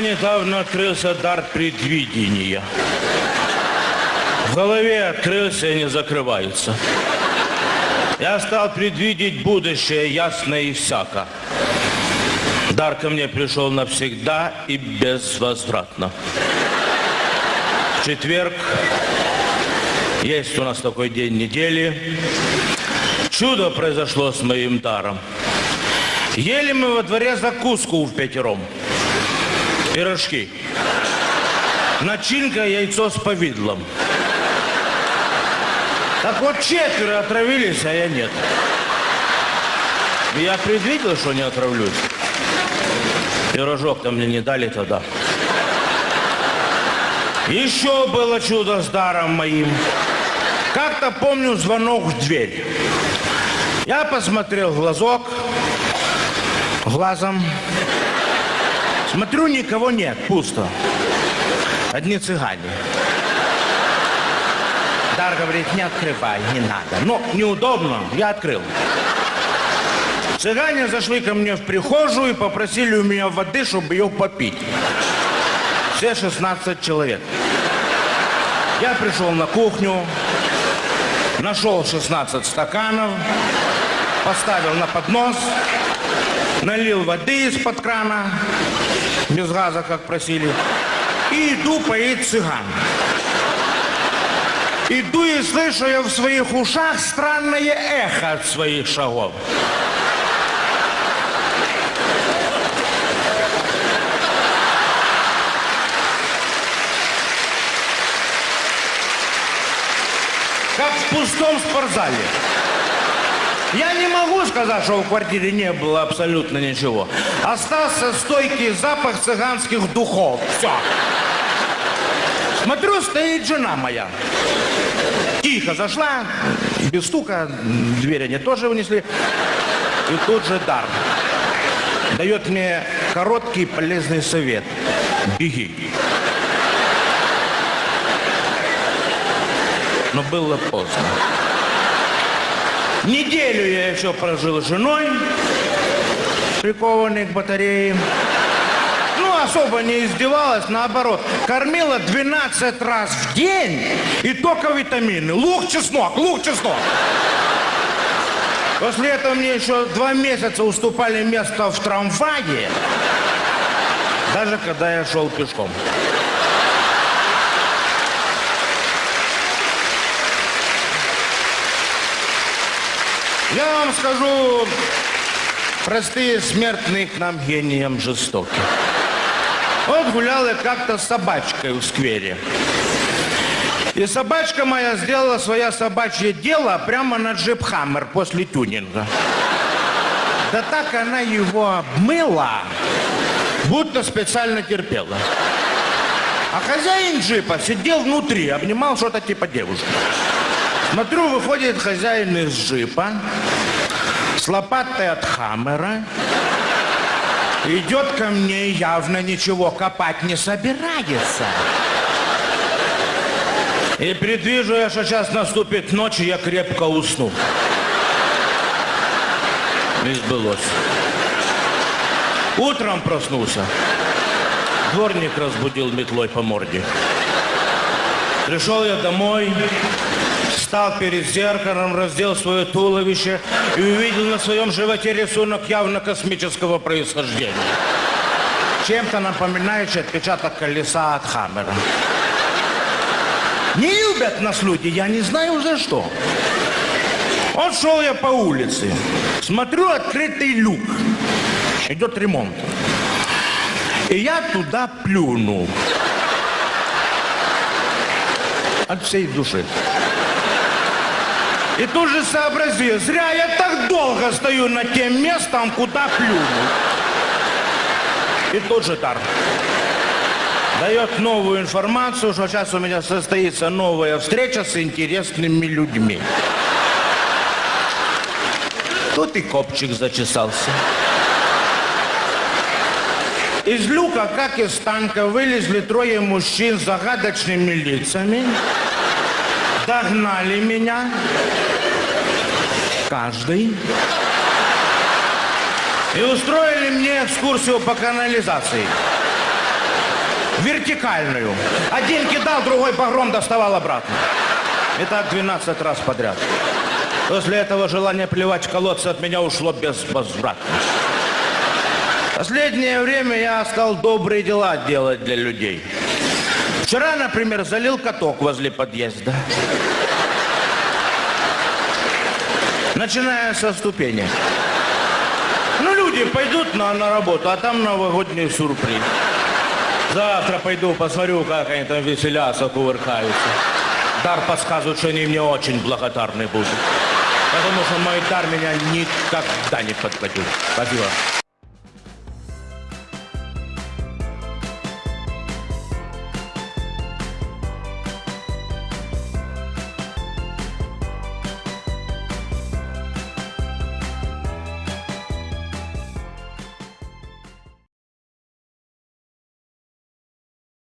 Недавно открылся дар предвидения. В голове открылся и не закрывается. Я стал предвидеть будущее ясно и всяко. Дар ко мне пришел навсегда и безвозвратно. В четверг есть у нас такой день недели. Чудо произошло с моим даром. Ели мы во дворе закуску в пятером. Пирожки. Начинка яйцо с повидлом. Так вот четверо отравились, а я нет. Я предвидел, что не отравлюсь. Пирожок-то мне не дали тогда. Еще было чудо с даром моим. Как-то помню звонок в дверь. Я посмотрел в глазок, глазом. Смотрю, никого нет, пусто. Одни цыгане. Дар говорит, не открывай, не надо. Но неудобно, я открыл. Цыгане зашли ко мне в прихожую и попросили у меня воды, чтобы ее попить. Все 16 человек. Я пришел на кухню, нашел 16 стаканов, поставил на поднос, налил воды из-под крана, без газа, как просили, и иду поить цыган. Иду и слышу я в своих ушах странное эхо от своих шагов. Как в пустом спортзале. Я не могу сказать, что в квартире не было абсолютно ничего. Остался стойкий запах цыганских духов. Все. Смотрю, стоит жена моя. Тихо зашла, без стука, дверь они тоже унесли. И тут же дар. Дает мне короткий полезный совет. Беги. Но было поздно. Неделю я еще прожил с женой, прикованной к батарее. Ну, особо не издевалась, наоборот. Кормила 12 раз в день и только витамины. Лук, чеснок, лук, чеснок. После этого мне еще два месяца уступали место в трамвае, даже когда я шел пешком. Я вам скажу, простые смертные к нам гениям жестоки. Вот гулял я как-то с собачкой в сквере. И собачка моя сделала свое собачье дело прямо на джип Хаммер после тюнинга. Да так она его обмыла, будто специально терпела. А хозяин джипа сидел внутри, обнимал что-то типа девушки. Смотрю, выходит хозяин из джипа с лопатой от Хаммера. Идет ко мне, явно ничего копать не собирается. И предвижу я, что сейчас наступит ночь, и я крепко усну. Не сбылось. Утром проснулся. Дворник разбудил метлой по морде. Пришел я домой, встал перед зеркалом, раздел свое туловище и увидел на своем животе рисунок явно космического происхождения. Чем-то напоминающий отпечаток колеса от Хаммера. Не любят нас люди, я не знаю за что. Вот шел я по улице, смотрю открытый люк, идет ремонт. И я туда плюнул. От всей души. И тут же сообразил, зря я так долго стою над тем местом, куда плюнул. И тут же дар дает новую информацию, что сейчас у меня состоится новая встреча с интересными людьми. Тут и копчик зачесался. Из люка, как из танка, вылезли трое мужчин с загадочными лицами, догнали меня, каждый, и устроили мне экскурсию по канализации. Вертикальную. Один кидал, другой багром доставал обратно. И так 12 раз подряд. После этого желание плевать в колодцы от меня ушло безвозвратно. Последнее время я стал добрые дела делать для людей. Вчера, например, залил каток возле подъезда. Начиная со ступени. Ну, люди пойдут на, на работу, а там новогодний сюрприз. Завтра пойду, посмотрю, как они там веселятся, кувыркаются. Дар подсказывает, что они мне очень благодарны будут. Потому что мой дар меня никогда не подводил. Спасибо.